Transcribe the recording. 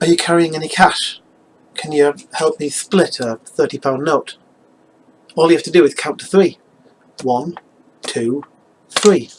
Are you carrying any cash? Can you help me split a £30 note? All you have to do is count to three. One, two, three.